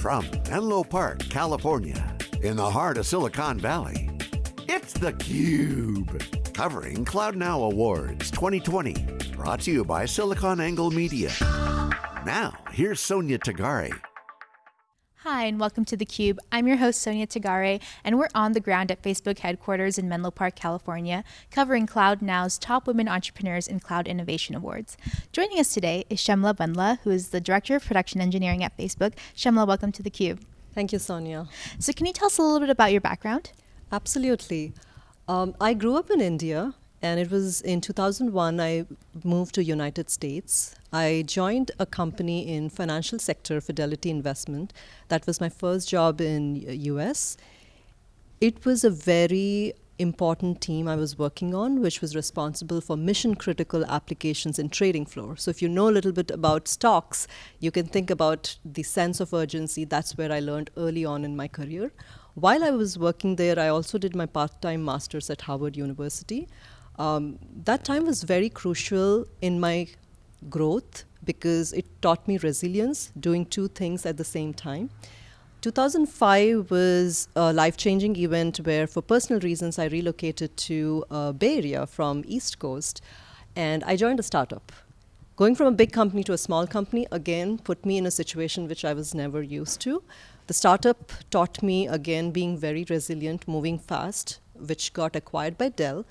From Menlo Park, California, in the heart of Silicon Valley, it's theCUBE. Covering CloudNow Awards 2020. Brought to you by SiliconANGLE Media. Now, here's Sonia Tagare. Hi, and welcome to theCUBE. I'm your host, Sonia Tagare, and we're on the ground at Facebook headquarters in Menlo Park, California, covering Cloud Now's Top Women Entrepreneurs in Cloud Innovation Awards. Joining us today is Shemla Bundla, who is the Director of Production Engineering at Facebook. Shemla, welcome to theCUBE. Thank you, Sonia. So can you tell us a little bit about your background? Absolutely. Um, I grew up in India and it was in 2001 I moved to United States. I joined a company in financial sector, Fidelity Investment. That was my first job in US. It was a very important team I was working on, which was responsible for mission critical applications in trading floor. So if you know a little bit about stocks, you can think about the sense of urgency. That's where I learned early on in my career. While I was working there, I also did my part-time master's at Harvard University. Um, that time was very crucial in my growth because it taught me resilience, doing two things at the same time. 2005 was a life-changing event where, for personal reasons, I relocated to uh, Bay Area from East Coast, and I joined a startup. Going from a big company to a small company, again, put me in a situation which I was never used to. The startup taught me, again, being very resilient, moving fast, which got acquired by Dell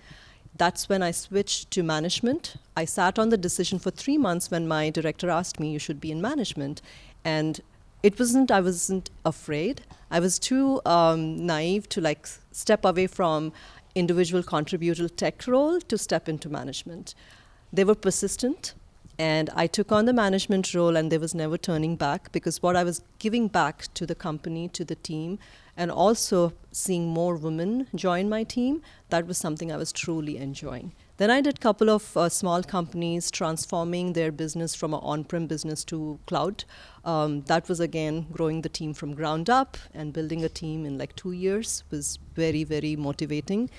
that's when I switched to management. I sat on the decision for three months when my director asked me, you should be in management. And it wasn't, I wasn't afraid. I was too um, naive to like step away from individual contributor tech role to step into management. They were persistent and I took on the management role and there was never turning back because what I was giving back to the company, to the team, and also seeing more women join my team, that was something I was truly enjoying. Then I did a couple of uh, small companies transforming their business from an on-prem business to cloud. Um, that was again growing the team from ground up and building a team in like two years was very, very motivating.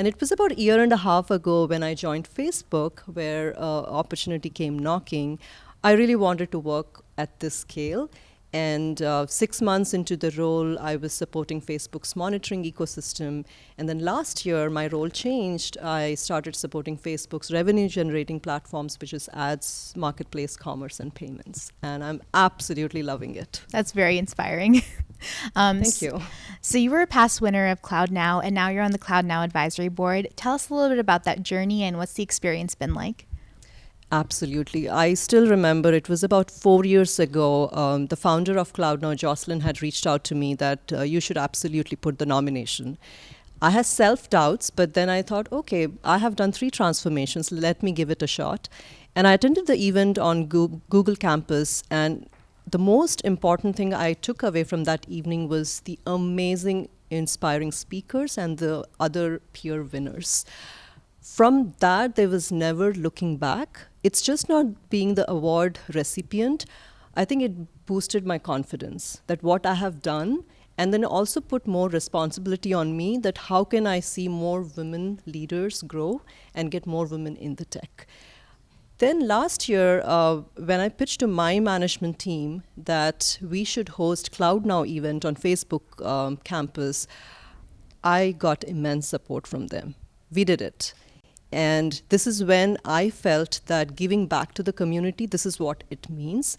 And it was about a year and a half ago when I joined Facebook, where uh, opportunity came knocking. I really wanted to work at this scale. And uh, six months into the role, I was supporting Facebook's monitoring ecosystem. And then last year, my role changed. I started supporting Facebook's revenue generating platforms, which is ads, marketplace, commerce, and payments. And I'm absolutely loving it. That's very inspiring. um, Thank you. So you were a past winner of Cloud Now, and now you're on the Cloud Now advisory board. Tell us a little bit about that journey and what's the experience been like? Absolutely. I still remember it was about four years ago. Um, the founder of CloudNow, Jocelyn, had reached out to me that uh, you should absolutely put the nomination. I had self doubts, but then I thought, okay, I have done three transformations. Let me give it a shot. And I attended the event on Google Campus, and the most important thing I took away from that evening was the amazing, inspiring speakers and the other peer winners. From that, there was never looking back it's just not being the award recipient. I think it boosted my confidence that what I have done and then also put more responsibility on me that how can I see more women leaders grow and get more women in the tech. Then last year, uh, when I pitched to my management team that we should host CloudNow event on Facebook um, campus, I got immense support from them. We did it. And this is when I felt that giving back to the community, this is what it means.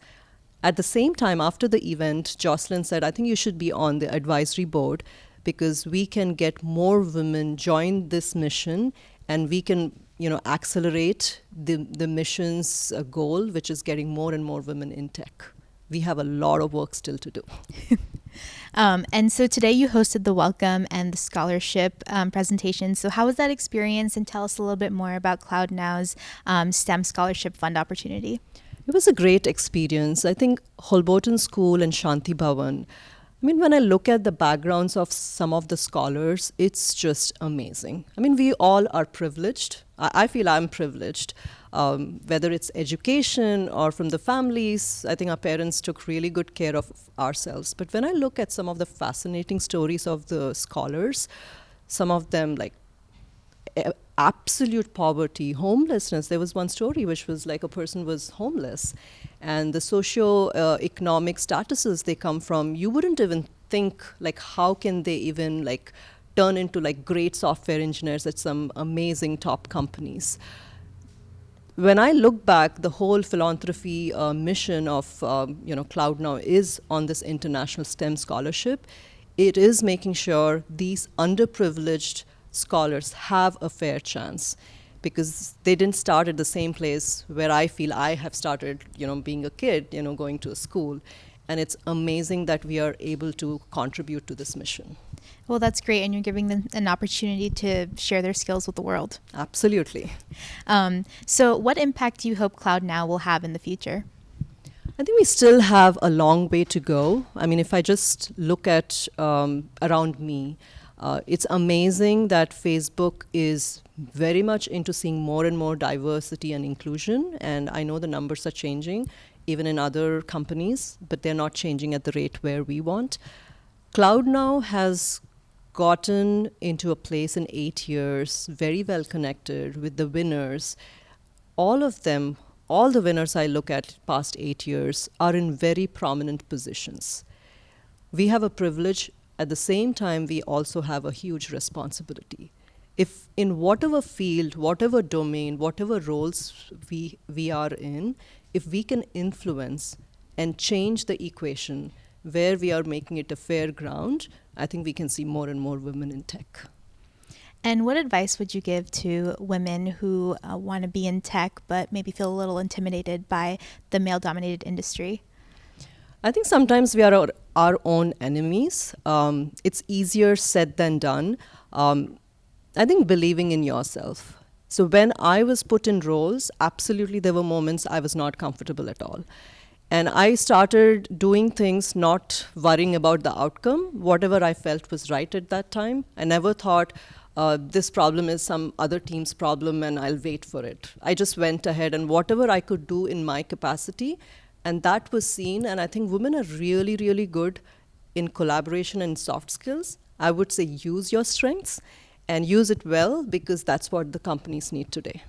At the same time, after the event, Jocelyn said, I think you should be on the advisory board because we can get more women join this mission and we can you know, accelerate the, the mission's uh, goal, which is getting more and more women in tech. We have a lot of work still to do. Um, and so today you hosted the welcome and the scholarship um, presentation. So how was that experience? And tell us a little bit more about CloudNow's um, STEM scholarship fund opportunity. It was a great experience. I think Holberton School and Shanti Bhavan. I mean, when I look at the backgrounds of some of the scholars, it's just amazing. I mean, we all are privileged. I feel I'm privileged um, whether it's education or from the families, I think our parents took really good care of ourselves. But when I look at some of the fascinating stories of the scholars, some of them like absolute poverty, homelessness. There was one story which was like a person was homeless and the socio-economic statuses they come from, you wouldn't even think like how can they even like turn into like great software engineers at some amazing top companies. When I look back, the whole philanthropy uh, mission of um, you know Cloud Now is on this international STEM scholarship. It is making sure these underprivileged scholars have a fair chance because they didn't start at the same place where I feel I have started, you know, being a kid, you know, going to a school. And it's amazing that we are able to contribute to this mission. Well, that's great, and you're giving them an opportunity to share their skills with the world. Absolutely. Um, so, what impact do you hope Cloud Now will have in the future? I think we still have a long way to go. I mean, if I just look at um, around me, uh, it's amazing that Facebook is very much into seeing more and more diversity and inclusion. And I know the numbers are changing, even in other companies, but they're not changing at the rate where we want. Cloud now has gotten into a place in eight years, very well connected with the winners. All of them, all the winners I look at past eight years, are in very prominent positions. We have a privilege. At the same time, we also have a huge responsibility if in whatever field, whatever domain, whatever roles we, we are in, if we can influence and change the equation where we are making it a fair ground, I think we can see more and more women in tech. And what advice would you give to women who uh, want to be in tech but maybe feel a little intimidated by the male dominated industry? I think sometimes we are our, our own enemies. Um, it's easier said than done. Um, I think believing in yourself. So when I was put in roles, absolutely there were moments I was not comfortable at all. And I started doing things not worrying about the outcome, whatever I felt was right at that time. I never thought uh, this problem is some other team's problem and I'll wait for it. I just went ahead and whatever I could do in my capacity, and that was seen. And I think women are really, really good in collaboration and soft skills. I would say use your strengths and use it well because that's what the companies need today.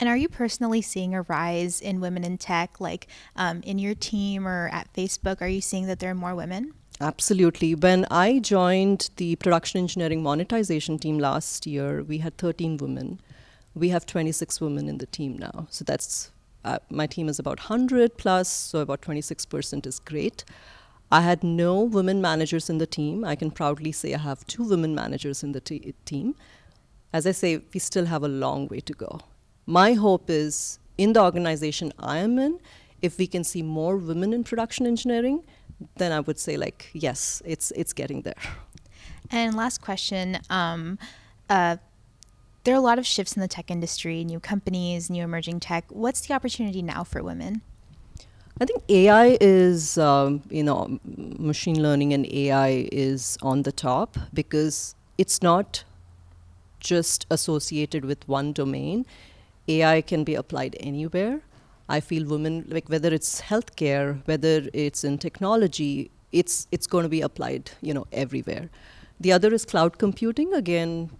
And are you personally seeing a rise in women in tech, like um, in your team or at Facebook? Are you seeing that there are more women? Absolutely. When I joined the production engineering monetization team last year, we had 13 women. We have 26 women in the team now. So that's uh, my team is about 100 plus, so about 26% is great. I had no women managers in the team. I can proudly say I have two women managers in the team. As I say, we still have a long way to go. My hope is in the organization I am in, if we can see more women in production engineering, then I would say like yes, it's it's getting there. And last question. Um, uh, there are a lot of shifts in the tech industry, new companies, new emerging tech. What's the opportunity now for women? I think AI is, um, you know, machine learning and AI is on the top because it's not just associated with one domain. AI can be applied anywhere. I feel women, like whether it's healthcare, whether it's in technology, it's it's going to be applied, you know, everywhere. The other is cloud computing. Again,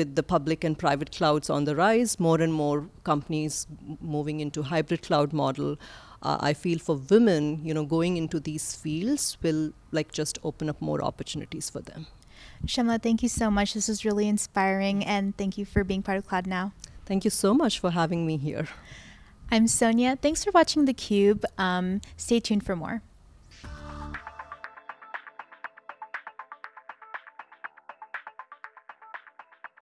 with the public and private clouds on the rise, more and more companies moving into hybrid cloud model uh, I feel for women, you know, going into these fields will like just open up more opportunities for them. Shamla, thank you so much. This was really inspiring, and thank you for being part of Cloud Now. Thank you so much for having me here. I'm Sonia. Thanks for watching theCUBE. Um, stay tuned for more.